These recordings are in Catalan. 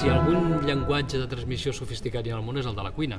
Si algun llenguatge de transmissió sofisticat en el món és el de la cuina.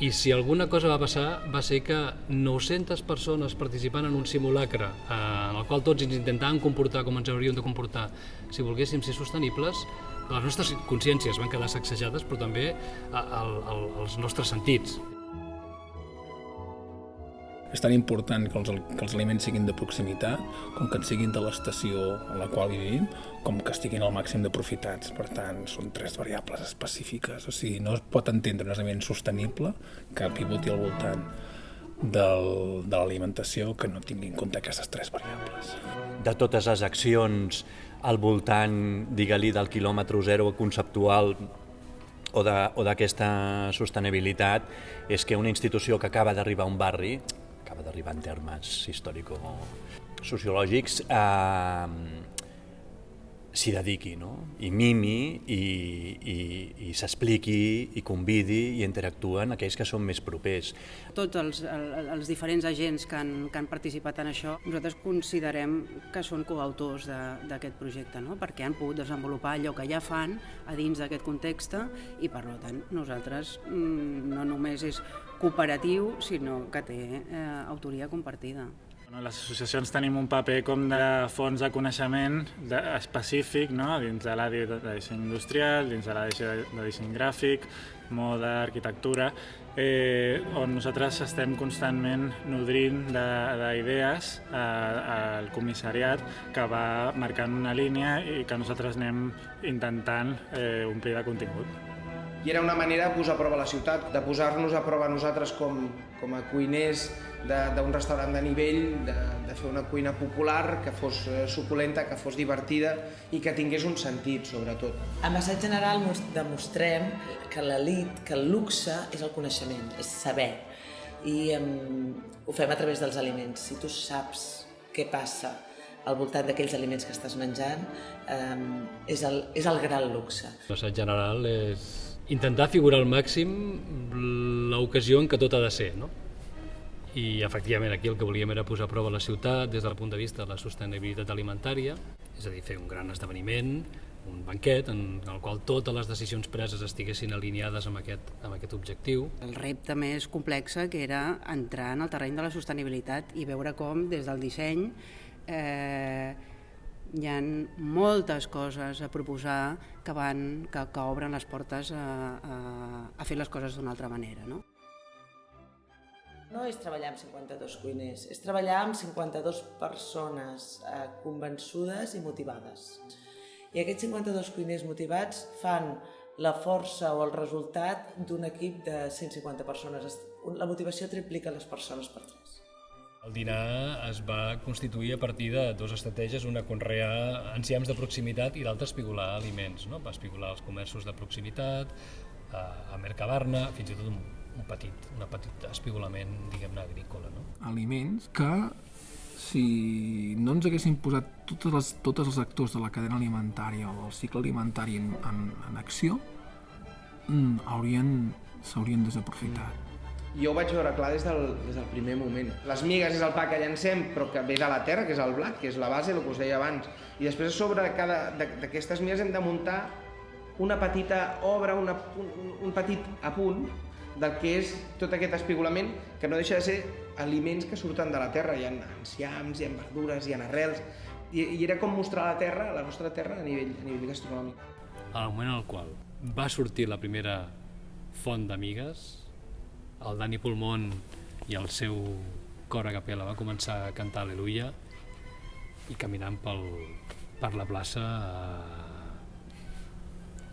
I si alguna cosa va passar va ser que 900 persones participant en un simulacre eh, en el qual tots ens intentàvem comportar com ens hauríem de comportar si volguéssim ser sostenibles, les nostres consciències van quedar sacsejades, però també eh, el, el, els nostres sentits. És tan important que els, que els aliments siguin de proximitat, com que en siguin de l'estació a la qual vivim, com que estiguin al màxim d'aprofitats. Per tant, són tres variables específiques. O sigui, no es pot entendre un aliment sostenible que pivoti al voltant del, de l'alimentació que no tingui en compte aquestes tres variables. De totes les accions al voltant, digue-li, del quilòmetre zero conceptual o d'aquesta sostenibilitat és que una institució que acaba d'arribar a un barri acaba d'arribar en termes històrico-sociològics, eh, s'hi dediqui, no? i mimi, i, i, i s'expliqui, i convidi, i interactuen aquells que són més propers. Tots els, els diferents agents que han, que han participat en això, nosaltres considerem que són coautors d'aquest projecte, no? perquè han pogut desenvolupar allò que ja fan a dins d'aquest context i per tant nosaltres mm, no només és cooperatiu, sinó que té eh, autoria compartida. Bueno, les associacions tenim un paper com de fons de coneixement de, específic no? dins de l'àrea de, de disseny industrial, dins de l'àrea de disseny gràfic, moda, arquitectura, eh, on nosaltres estem constantment nodrint d'idees al comissariat que va marcant una línia i que nosaltres anem intentant eh, omplir de contingut i era una manera de posar a prova la ciutat, de posar-nos a prova nosaltres com, com a cuiners d'un restaurant de nivell, de, de fer una cuina popular que fos eh, suculenta, que fos divertida i que tingués un sentit, sobretot. A Massat General demostrem que l'elit, que el luxe és el coneixement, és saber. I um, ho fem a través dels aliments. Si tu saps què passa al voltant d'aquells aliments que estàs menjant, um, és, el, és el gran luxe. Massat General és intentar figurar al màxim l'ocasió en què tot ha de ser, no? I efectivament aquí el que volíem era posar a prova la ciutat des del punt de vista de la sostenibilitat alimentària, és a dir, fer un gran esdeveniment, un banquet en el qual totes les decisions preses estiguessin alineades amb aquest, amb aquest objectiu. El repte més complex que era entrar en el terreny de la sostenibilitat i veure com des del disseny eh, hi ha moltes coses a proposar que, van, que, que obren les portes a, a, a fer les coses d'una altra manera. No? no és treballar amb 52 cuiners, és treballar amb 52 persones eh, convençudes i motivades. I aquests 52 cuiners motivats fan la força o el resultat d'un equip de 150 persones. La motivació triplica les persones per. El dinar es va constituir a partir de dues estratègies, una conrear enciams de proximitat i l'altra espigolar aliments. No? Va espigolar els comerços de proximitat, a, a Mercabarna, fins i tot un, un petit, un petit espigolament, diguem-ne, agrícola. No? Aliments que, si no ens haguessin posat totes les, tots els actors de la cadena alimentària o el cicle alimentari en, en, en acció, mm, haurien, s'haurien desaprofitat jo ho vaig veure clar des del, des del primer moment. Les migues és el pa que llancem, però que ve de la terra, que és el blat, que és la base, el que us deia abans. I després a sobre d'aquestes migues hem de muntar una petita obra, una, un, un petit apunt del que és tot aquest espigolament, que no deixa de ser aliments que surten de la terra. Hi ha enciams, hi ha verdures, hi ha arrels, i, i era com mostrar la terra, la nostra terra, a nivell, a nivell gastronòmic. Al moment en el qual va sortir la primera font d'amigues, el Dani Pulmón i el seu cor a capella va començar a cantar Aleluia i caminant pel, per la plaça eh,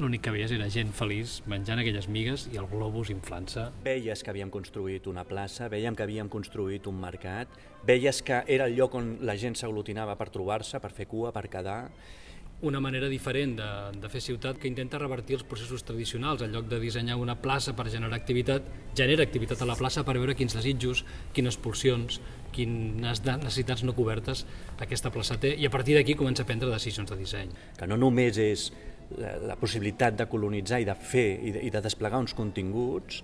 l'únic que veies era gent feliç menjant aquelles migues i el globus inflant-se. Veies que havíem construït una plaça, veiem que havíem construït un mercat, veies que era el lloc on la gent s'aglutinava per trobar-se, per fer cua, per quedar, una manera diferent de, de fer ciutat que intenta revertir els processos tradicionals. En lloc de dissenyar una plaça per generar activitat, genera activitat a la plaça per veure quins desitjos, quines pulsions, quines necessitats no cobertes aquesta plaça té i a partir d'aquí comença a prendre decisions de disseny. Que no només és la, la possibilitat de colonitzar i de fer i de, i de desplegar uns continguts,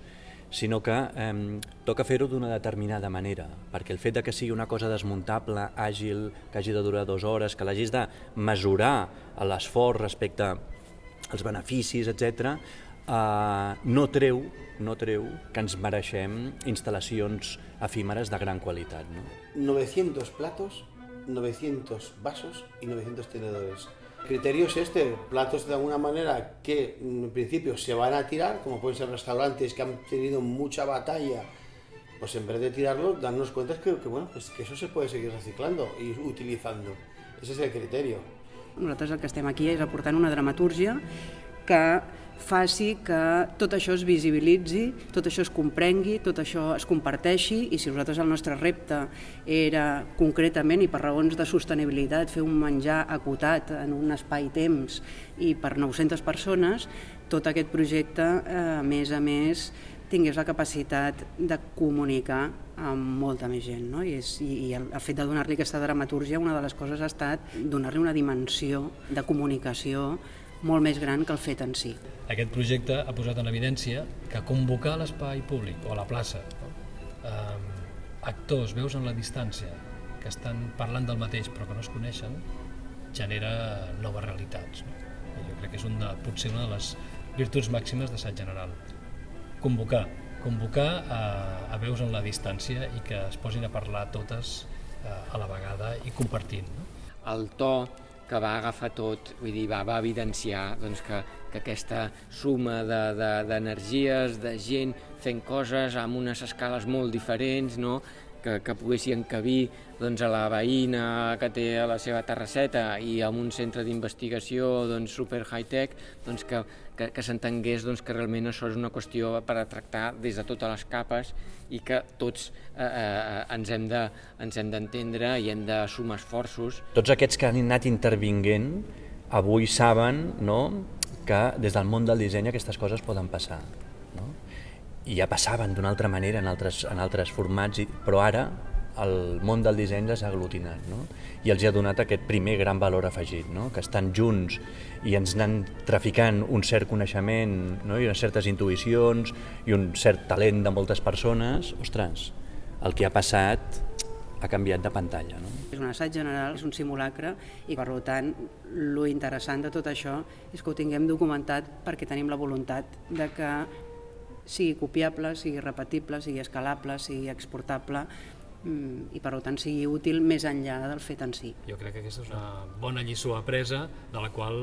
sinó que eh, toca fer-ho d'una determinada manera, perquè el fet de que sigui una cosa desmuntable, àgil, que hagi de durar dues hores, que l'hagis de mesurar l'esforç respecte els beneficis, etc., eh, no treu no treu que ens mereixem instal·lacions efímeres de gran qualitat. No? 900 platos, 900 vasos y 900 tenedores. Criterio es este, platos de alguna manera que en principio se van a tirar, como pueden ser restaurantes que han tenido mucha batalla, pues en vez de tirarlo, darnos cuenta que, que, bueno, pues que eso se puede seguir reciclando y utilizando. Ese es el criterio. Nosaltres el que estem aquí és aportant una dramatúrgia que faci que tot això es visibilitzi, tot això es comprengui, tot això es comparteixi i si nosaltres el nostre repte era concretament i per raons de sostenibilitat fer un menjar acotat en un espai-temps i per 900 persones, tot aquest projecte, eh, a més a més, tingués la capacitat de comunicar amb molta més gent. No? I, és, i, i el, el fet de donar-li aquesta dramatúrgia, una de les coses ha estat donar-li una dimensió de comunicació molt més gran que el fet en si. Aquest projecte ha posat en evidència que convocar l'espai públic o la plaça eh, actors, veus en la distància, que estan parlant del mateix però que no es coneixen, genera noves realitats. No? I jo crec que és un de, potser una de les virtuts màximes d'assaig general. Convocar, convocar a, a veus en la distància i que es posin a parlar totes eh, a la vegada i compartint. No? El to que va agafar tot, vull dir, va, va evidenciar doncs, que, que aquesta suma d'energies, de, de, de gent fent coses amb unes escales molt diferents, no? Que, que poguessin encabir doncs, a la veïna que té a la seva terrasseta i amb un centre d'investigació doncs, super high-tech, doncs, que, que, que s'entengués doncs, que realment això és una qüestió per a tractar des de totes les capes i que tots eh, eh, ens hem de, d'entendre i hem de sumar esforços. Tots aquests que han anat intervinguent avui saben no, que des del món del disseny aquestes coses poden passar. I ja passaven d'una altra manera en altres, en altres formats, però ara el món del disseny les ha aglutinat no? i els ha donat aquest primer gran valor afegit, no? que estan junts i ens anen traficant un cert coneixement no? i unes certes intuïcions i un cert talent de moltes persones, ostres, el que ha passat ha canviat de pantalla. No? És un assaig general, és un simulacre i per tant lo interessant de tot això és que ho tinguem documentat perquè tenim la voluntat de que sigui copiable, sigui repetible, sigui escalable, sigui exportable Mm, i per tant sigui útil més enllà del fet en si. Jo crec que aquesta és una bona lliçó apresa de la qual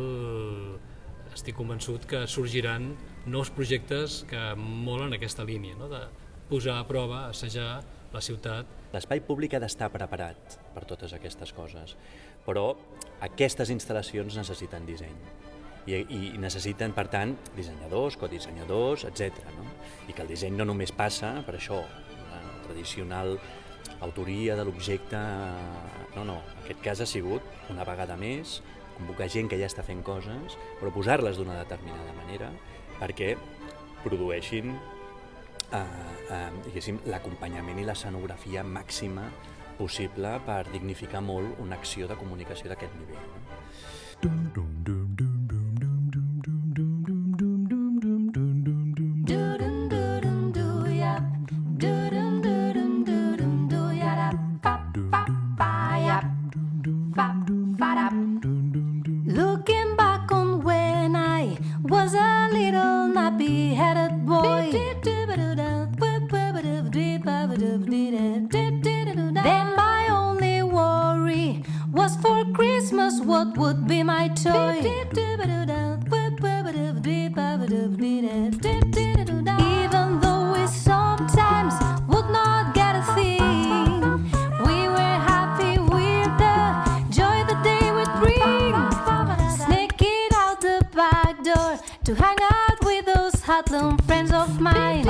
estic convençut que sorgiran nous projectes que molen aquesta línia, no? de posar a prova, assajar la ciutat. L'espai públic ha d'estar preparat per totes aquestes coses, però aquestes instal·lacions necessiten disseny i, i necessiten, per tant, dissenyadors, codissenyadors, etc. No? I que el disseny no només passa per això, la tradicional autoria de l'objecte... No, no, aquest cas ha sigut, una vegada més, convocar gent que ja està fent coses, però posar-les d'una determinada manera perquè produeixin eh, eh, l'acompanyament i l'escenografia màxima possible per dignificar molt una acció de comunicació d'aquest nivell. No? Looking back on when I was a little nappy headed boy. Then my only worry was for Christmas what would be my toy. some friends of mine.